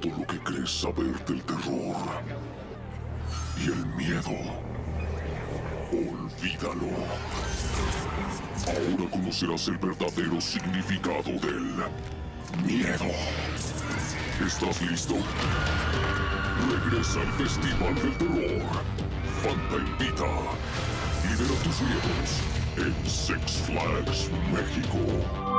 todo lo que crees saber del terror y el miedo. Olvídalo. Ahora conocerás el verdadero significado del miedo. ¿Estás listo? Regresa al Festival del Terror. Fanta invita. Libera tus miedos en Six Flags México.